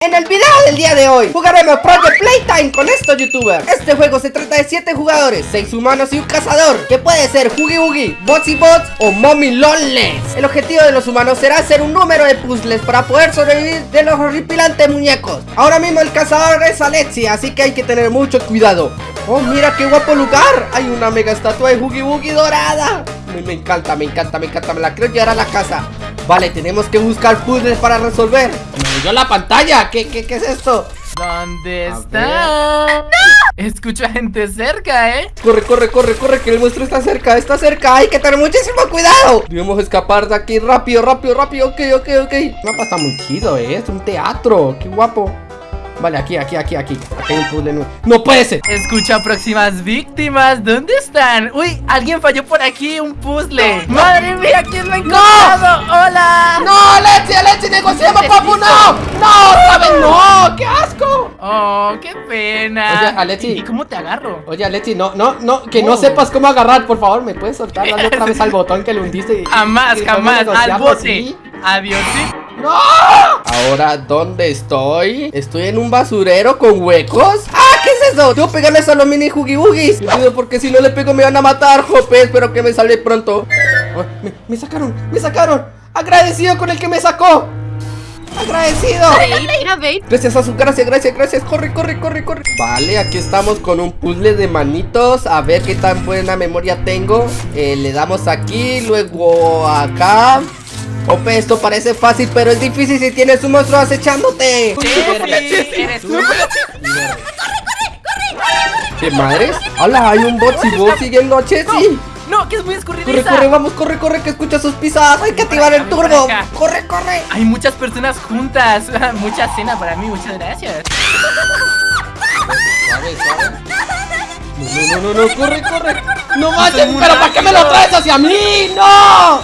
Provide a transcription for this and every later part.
En el video del día de hoy jugaremos Project Playtime con estos youtubers. Este juego se trata de 7 jugadores, 6 humanos y un cazador Que puede ser Huggy Wuggy, Bots y Bots o Mommy Lolles El objetivo de los humanos será hacer un número de puzzles para poder sobrevivir de los horripilantes muñecos. Ahora mismo el cazador es Alexia, así que hay que tener mucho cuidado. Oh, mira qué guapo lugar. Hay una mega estatua de Huggy Wuggy dorada. Me, me encanta, me encanta, me encanta. Me la quiero llevar a la casa. Vale, tenemos que buscar puzzles para resolver Dio la pantalla. ¿Qué, qué, qué es esto? ¿Dónde A está? ¡No! Escucho a gente cerca, ¿eh? Corre, corre, corre, corre, que el monstruo está cerca, está cerca. Hay que tener muchísimo cuidado. Debemos escapar de aquí rápido, rápido, rápido. Ok, ok, ok. El mapa está muy chido, eh, es un teatro. Qué guapo Vale, aquí, aquí, aquí, aquí Aquí hay un puzzle nuevo ¡No puede ser! Escucho a próximas víctimas. ¿Dónde están? Uy, alguien falló por aquí un puzzle. ¡Madre mía! ¿Quién lo ha encontrado? ¡Hola! ¡No, Alexi, Alexi, negociamos, papu! ¡No! ¡No, sabes! ¡No! ¡Qué asco! ¡Oh, qué pena! Oye, Alexi. ¿Y cómo te agarro? Oye, Alexi, no, no, no, que no Oh. sepas cómo agarrar, por favor, ¿me puedes soltar? Dale otra vez al botón que le hundiste y- Jamás, y jamás. Al bote. ¿sí? Adiós, sí. ¡No! Ahora, ¿dónde estoy? ¿Estoy en un basurero con huecos? ¡Ah! ¿Qué es eso? Debo pegarle a los mini Huggy Cuidado, porque si no le pego me van a matar, Jope Espero que me salve pronto Oh, me, me sacaron, me sacaron Agradecido con el que me sacó Agradecido. Gracias a su gracias, gracias, gracias. Corre, corre, corre, corre. Vale, aquí estamos con un puzzle de manitos. A ver qué tan buena memoria tengo. Eh, le damos aquí, luego acá. Ope, esto parece fácil, pero es difícil si tienes un monstruo acechándote. Eres tú. ¿Qué madres? Hola, hay un bot y vos siguiendo a Chessy. No, que es muy Corre, escurridiza. corre, vamos, corre, corre, que escucha sus pisadas. Hay que activar el turbo. Corre, corre. Hay muchas personas juntas. Mucha cena para mí, muchas gracias. No, no, no, no, corre, corre. No manches, pero ¿para qué me lo traes hacia mí? ¡No!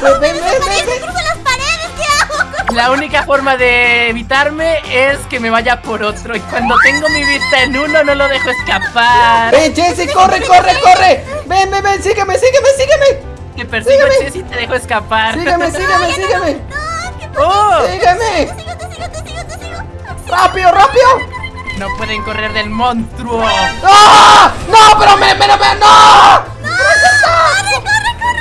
¿Dónde corro? Ven, ven, ven, ¡Nadie ven, se cruza las paredes! ¿Qué hago? La única forma de evitarme es que me vaya por otro. Y cuando tengo mi vista en uno, no lo dejo escapar. Ven, Jessy, corre, corre, corre. Ven, ven, ven, sígueme, sígueme, sígueme. Te persigo, y te dejo escapar. Sígueme, sígueme, sígueme. ¡No! ¿Qué ¡Oh! Sígueme. Sigo, te sigo, te sigo, te sigo. Rápido, rápido. No pueden correr del monstruo. ¡Ah! ¡No, pero me, me, me, no!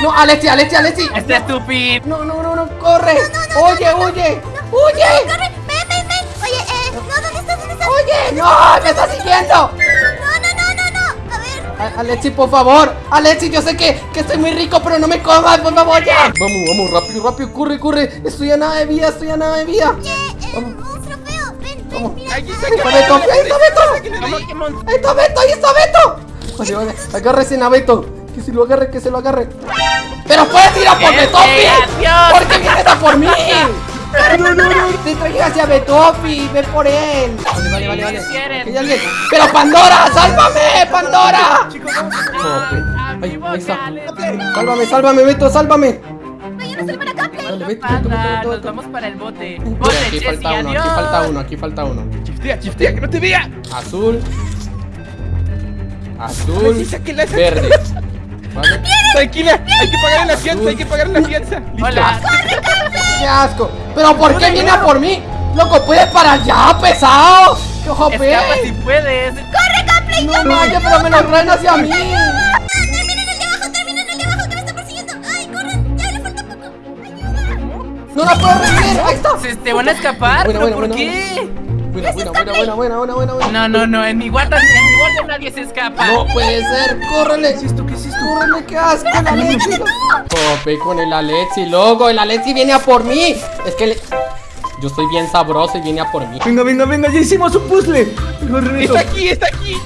No, Alexi, Alexi, Alexi. Este estúpido. No, no, no, no, corre. Oye, oye, oye. ¡Corre! ¡Ven, ven, ven! Oye, eh, no, ¿dónde estás? ¿Dónde estás? Oye, no, me está siguiendo. No, no, no, no, no. A ver. A- Alexi, por favor. Alexi, yo sé que, que estoy muy rico, pero no me comas, por favor, ya. Vamos, vamos, rápido, rápido, corre, corre. Estoy a nada de vida, estoy a nada de vida. Oye, eh, Vamos. monstruo feo. Ven, ven, mira. Ahí está Beto, ahí está Beto. Ahí está Beto, ahí está Beto. Vale, vale, agárrese a Beto. Que se lo agarre, que se lo agarre. Pero puedes ir a por ¡Vete, Betofi. adiós! ¿Por qué vienes a por mí? No, no, no. Te traje hacia Betofi, ve por él. Vale, vale, vale, vale. Pero Pandora, sálvame, Pandora. Ahí, amigo, ahí está. Sálvame, sálvame, Beto, sálvame. Vayan a acá, Play. Nos vamos para el bote. Aquí falta uno, aquí falta uno, aquí falta uno. Chiftea, chiftea, que no te vea. Azul. Azul. Verde. Vale. Tranquila, hay que pagar la fianza, hay que pagar la fianza. Hola. ¡Qué asco! ¿Pero por qué viene a por mí? ¡Loco, puedes para allá, pesado! ¡Qué jope! Escapa si puedes. ¡Corre, Capley! ¡No vaya, pero me lo traen hacia mí! ¡Ah, termina en el de abajo! ¡Termina en el de abajo que me está persiguiendo! ¡Ay, corran! ¡Ya le falta poco! ¡Ayuda! ¡No la puedo revivir! ¡Ahí está! Se te van a escapar, Buena, pero buena, ¿por buena, qué? Buena, buena, buena, buena, buena, buena, buena, buena. No, no, no, en mi guarda, en guarda nadie se escapa. ¡No puede ser! ¡Córrele! ¿Qué es esto? ¿Qué es esto? ¡Córrele! ¡Qué asco! ¡El Alexi! Jope con el Alexi, loco. El Alexi viene a por mí. Es que le... Yo soy bien sabroso y viene a por mí. Venga, venga, venga, ya hicimos un puzzle. Está aquí, está aquí.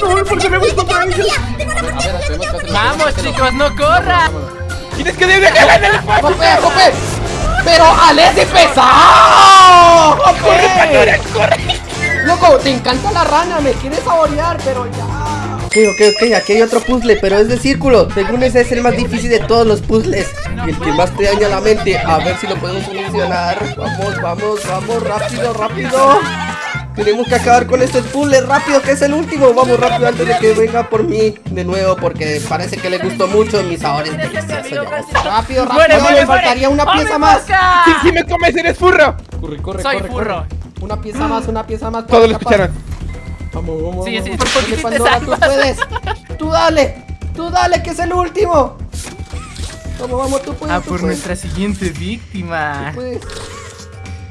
No, porque me voy con A ver, tenemos que hacer- Vamos, chicos, no corran. Tienes que dejarla en el fuego. ¡Jope, Jope! ¡Pero Alexi pesado! Pandora, corre. Loco, te encanta la rana, me quieres saborear, pero ya. Ok, ok, ok, aquí hay otro puzzle, pero es de círculo. Según ese es el más difícil de todos los puzzles. Y el que más te daña la mente. A ver si lo podemos solucionar. Vamos, vamos, vamos, rápido, rápido. Tenemos que acabar con este puzzle rápido, que es el último. Vamos rápido antes de que venga por mí de nuevo, porque parece que le gustó mucho mis sabores deliciosos. Rápido, rápido, me faltaría una ¡Oh, pieza más. Si, si me comes, eres furro. Corre, corre, Soy corre, furro. corre. Una pieza más, una pieza más. Todos lo escucharon. Vamos, vamos, Sí, sí, vamos. por Dale, Pandora, tú puedes. Tú dale, tú dale, que es el último. Vamos, vamos, tú puedes. Ah, tú por puedes, nuestra siguiente víctima. tú puedes.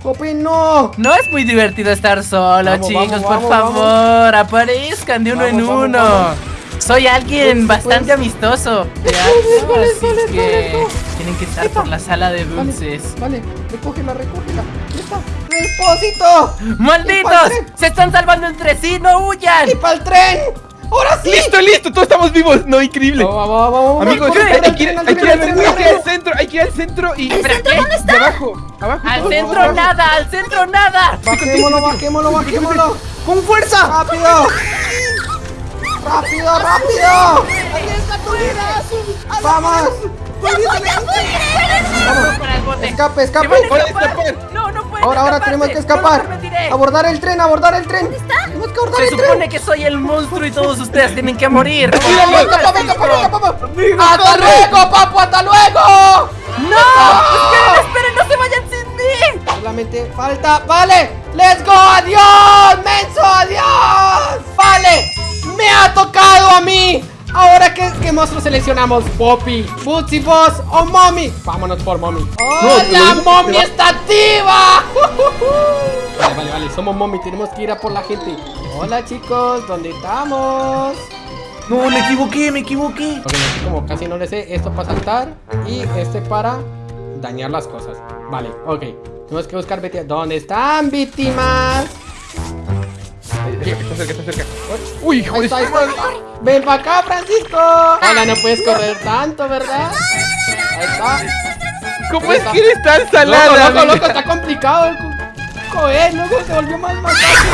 Popi, no. No es muy divertido estar solo, Vamos, chicos. vamos, por vamos, favor, aparezcan de uno Vamos, en vamos, uno. vamos. Soy alguien bastante amistoso. Tienen que estar por la sala de dulces. Vale, vale, recógela, recógela. Ya está. ¡Depósito! ¡Malditos! ¡Se están salvando entre sí! ¡No huyan! ¡Y para el tren! ¡Ahora sí! Listo, listo, todos estamos vivos. No, increíble. Vamos, vamos, vamos, vamos. Amigos, hay, que ir, al hay tren, que ir al al tren, centro, hay que ir al centro, hay que ir al centro y. ¿Espera qué? De abajo, abajo. ¡Al centro nada! ¡Al centro nada! Bajémoslo, bajémoslo, bajémoslo. ¡Con fuerza! ¡Rápido! ¡Rápido, rápido! ¡Vamos! ¡Vamos para el ¡Escape, escape! ¡Se. ¡No, no pueden Ahora, ahora tenemos que ¡No escapar. Abordar el tren, abordar el tren. ¿Dónde está? Tenemos que abordar Se el tren. supone que soy el monstruo y todos ustedes tienen que morir. ¡Hasta luego, papu! ¡Hasta luego! ¡No! ¡Esperen, esperen! ¡No se vayan sin mí! Solamente falta. ¡Vale! ¡Let's go! ¡Adiós! ¡Menso! ¡Adiós! ¡Vale! ¡Me ha tocado a mí! Ahora, ¿qué, qué monstruo seleccionamos? ¿Poppy, Bootsy Boss o Mommy? Vámonos por Mommy. ¡Oh, te lo la digo, Mommy está activa! vale, vale, vale. Somos Mommy. Tenemos que ir a por la gente. Hola, chicos. ¿Dónde estamos? No, me equivoqué, me equivoqué. Ok, como casi no le sé, esto para saltar y este para dañar las cosas. Vale, ok. Tenemos que buscar víctimas. ¿Dónde están víctimas? Está cerca, está cerca. Uy, hijo de. Ven para acá, Francisco. Hola, no puedes correr tanto, ¿verdad? Ahí está. ¿Cómo es que eres tan salada? Loco, loco, está complicado. Joder, loco, se volvió más más fácil.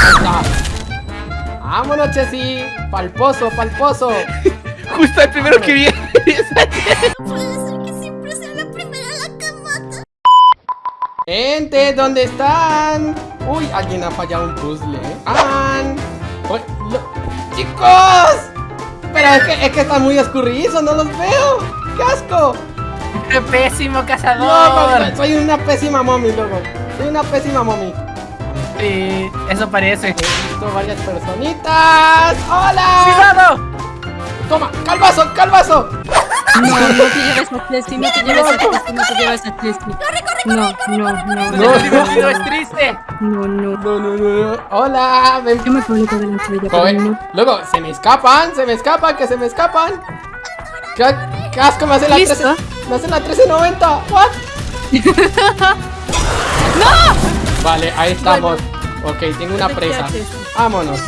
Ahí está. Vámonos, Chessy. Palposo, palposo. Justo el primero que vi. Puede ser que siempre sea la primera a la que mata. Gente, ¿dónde están? Uy, alguien ha fallado un puzzle. ¿eh? ¡An! Uy, lo- ¡Chicos! Pero es que, es que están muy escurridizos, no los veo. ¡Qué asco! ¡Qué pésimo No, cazador! no, soy una pésima mommy, loco. Soy una pésima mommy. Sí, eso parece. He visto varias personitas. ¡Hola! ¡Cuidado! ¡Toma! ¡Calvazo! ¡Calvazo! No, no te lleves a Chelsea, no te lleves a Chelsea, no te lleves a Chelsea. No, no, no, No, no, es divertido, es triste. no, no. No, no, no, no. ¡Hola! Ven. Yo me publico de la estrella, pero Joder, no. Luego, se me escapan, se me escapan, que se me escapan. ¿Qué, qué asco me hace la ¿Listo? 13? Me hace la 1390. ¿What? ¡No! Vale, ahí estamos. Ok, tengo una presa. Vámonos.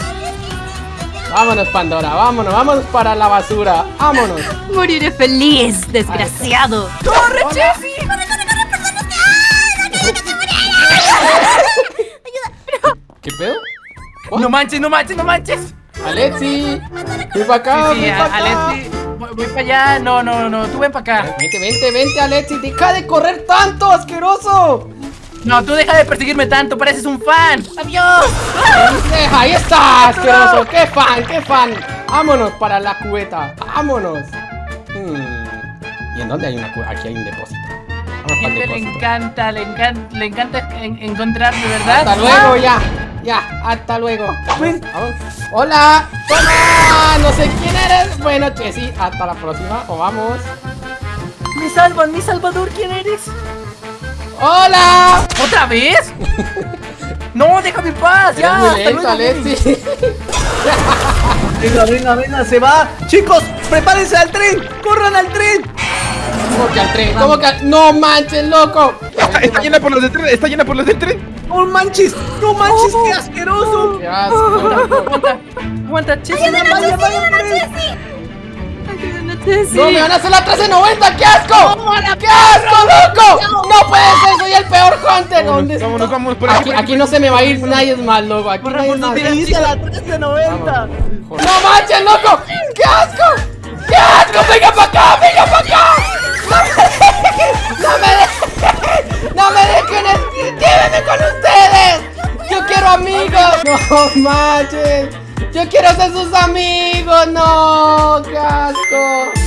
Vámonos, Pandora. Vámonos, vámonos para la basura. Vámonos. Moriré feliz, desgraciado. ¡Corre, Chessy! ¿Qué pedo? What? ¡No manches, no manches, no manches! Alexi. Ven para acá, Sí, para acá. Alexi, voy, voy para allá. No, no, no, tú ven para acá. Vente, vente, vente, Alexi. Deja de correr tanto, asqueroso. No, tú deja de perseguirme tanto, pareces un fan. ¡Adiós! Deja, ahí está, asqueroso. ¡Qué fan, qué fan! Vámonos para la cubeta. Vámonos. Hmm. ¿Y en dónde hay una cubeta? Aquí hay un depósito. Vamos gente le encanta, le encanta, le encanta en- encontrarme, ¿verdad? Hasta luego, ya. Ya, hasta luego. Vamos. Hola. Hola. No sé quién eres. Bueno, Chessy, hasta la próxima. O vamos. ¡Me salvan, mi salvador! ¿Quién eres? Hola. ¿Otra vez? no, déjame en paz, ya. Hasta luego, Alexi. Venga, venga, venga, se va. Chicos, prepárense al tren. Corran al tren. ¿Cómo que al tren? ¿Cómo que al... No manches, loco. Está, está llena por los del tren, está llena por los del tren. ¡No manches! ¡No manches! ¡Qué asqueroso! Qué asco, loco. Aguanta, aguanta, Chessy. Ayúdame a No, me van a hacer la 1390, ¡qué asco! ¡Qué asco, loco! No puede ser, soy el peor hunter. ¿Dónde está? Vámonos, vámonos por aquí. Aquí, por aquí no se me va a ir nadie más, loco. Aquí nadie por más. donde ¡Te hice la 1390! ¡No manches, loco! ¡Qué asco! ¡Qué asco! ¡Venga para acá! ¡Venga para acá! ¡No me dejen! ¡No me dejen! ¡No me dejen! ¡Llévenme con ustedes! ¡Yo quiero amigos! No manches. Yo quiero ser sus amigos. No, qué asco.